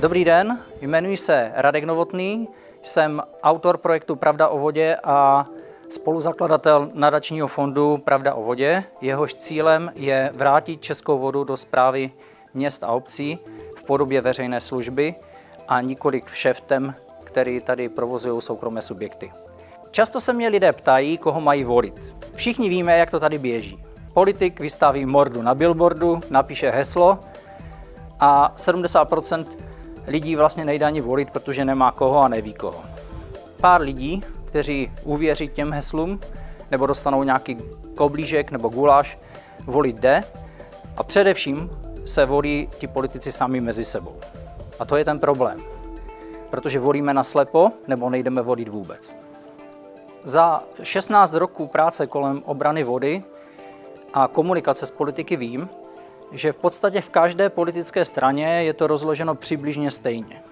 Dobrý den, jmenuji se Radek Novotný, jsem autor projektu Pravda o vodě a spoluzakladatel nadačního fondu Pravda o vodě. Jehož cílem je vrátit českou vodu do zprávy měst a obcí v podobě veřejné služby a několik všeftem, který tady provozují soukromé subjekty. Často se mě lidé ptají, koho mají volit. Všichni víme, jak to tady běží. Politik vystaví mordu na billboardu, napíše heslo a 70% lidí vlastně nejde ani volit, protože nemá koho a neví koho. Pár lidí, kteří uvěří těm heslům nebo dostanou nějaký koblížek nebo guláš, volit jde a především se volí ti politici sami mezi sebou. A to je ten problém, protože volíme na slepo nebo nejdeme volit vůbec. Za 16 roků práce kolem obrany vody a komunikace s politiky vím, že v podstatě v každé politické straně je to rozloženo přibližně stejně.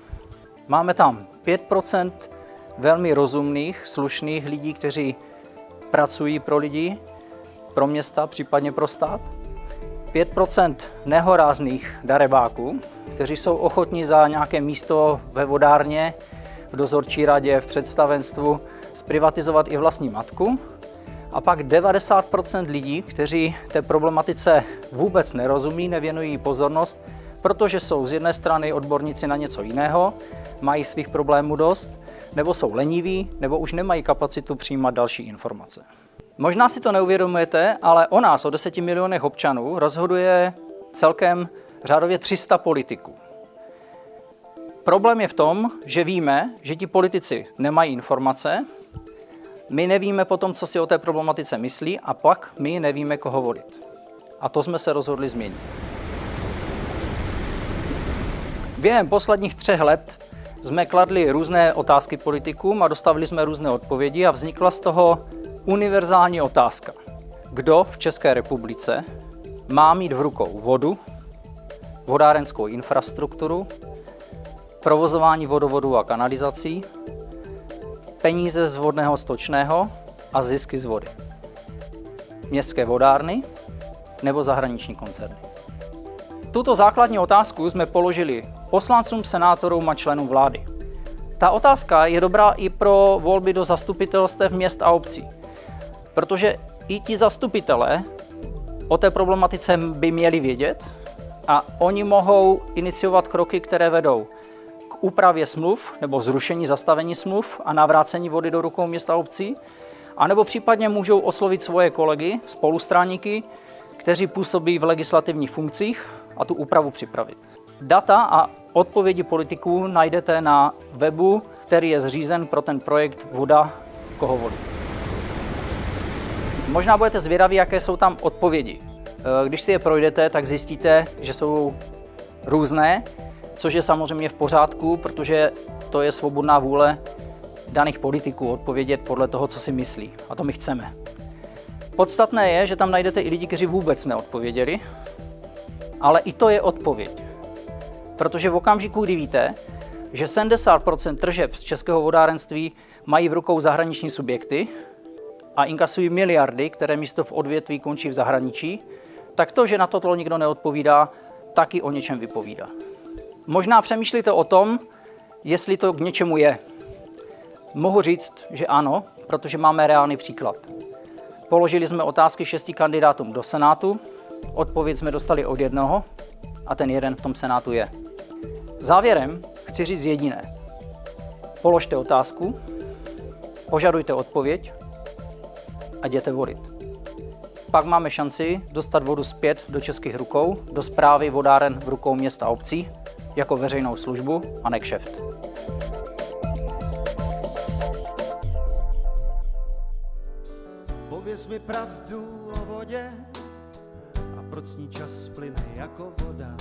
Máme tam 5% velmi rozumných, slušných lidí, kteří pracují pro lidi, pro města, případně pro stát. 5% nehorázných darebáků, kteří jsou ochotní za nějaké místo ve vodárně, v dozorčí radě, v představenstvu zprivatizovat i vlastní matku a pak 90% lidí, kteří té problematice vůbec nerozumí, nevěnují pozornost, protože jsou z jedné strany odborníci na něco jiného, mají svých problémů dost, nebo jsou leniví, nebo už nemají kapacitu přijímat další informace. Možná si to neuvědomujete, ale o nás, o 10 milionech občanů, rozhoduje celkem řádově 300 politiků. Problém je v tom, že víme, že ti politici nemají informace, my nevíme potom, co si o té problematice myslí a pak my nevíme, koho volit. A to jsme se rozhodli změnit. Během posledních třech let jsme kladli různé otázky politikům a dostavili jsme různé odpovědi a vznikla z toho univerzální otázka. Kdo v České republice má mít v rukou vodu, vodárenskou infrastrukturu, provozování vodovodu a kanalizací, peníze z vodného stočného a zisky z vody. Městské vodárny nebo zahraniční koncerny. Tuto základní otázku jsme položili poslancům, senátorům a členům vlády. Ta otázka je dobrá i pro volby do zastupitelstev měst a obcí, protože i ti zastupitelé o té problematice by měli vědět a oni mohou iniciovat kroky, které vedou úpravě smluv nebo zrušení zastavení smluv a navrácení vody do rukou města a obcí, anebo případně můžou oslovit svoje kolegy, spolustráníky, kteří působí v legislativních funkcích a tu úpravu připravit. Data a odpovědi politiků najdete na webu, který je zřízen pro ten projekt Voda koho volí. Možná budete zvědaví, jaké jsou tam odpovědi. Když si je projdete, tak zjistíte, že jsou různé což je samozřejmě v pořádku, protože to je svobodná vůle daných politiků odpovědět podle toho, co si myslí. A to my chceme. Podstatné je, že tam najdete i lidi, kteří vůbec neodpověděli, ale i to je odpověď. Protože v okamžiku, kdy víte, že 70% tržeb z českého vodárenství mají v rukou zahraniční subjekty a inkasují miliardy, které místo v odvětví končí v zahraničí, tak to, že na toto nikdo neodpovídá, taky o něčem vypovídá. Možná přemýšlíte o tom, jestli to k něčemu je. Mohu říct, že ano, protože máme reálný příklad. Položili jsme otázky šesti kandidátům do Senátu, odpověď jsme dostali od jednoho a ten jeden v tom Senátu je. Závěrem chci říct jediné. Položte otázku, požadujte odpověď a jděte volit. Pak máme šanci dostat vodu zpět do českých rukou, do zprávy vodáren v rukou města obcí jako veřejnou službu a ne kšeft. Pověz mi pravdu o vodě a proč ní čas plyne jako voda.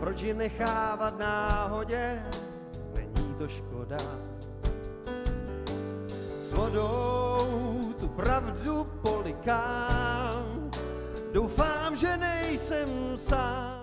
Proč ji nechávat náhodě, není to škoda. S vodou tu pravdu polikám, doufám, že nejsem sám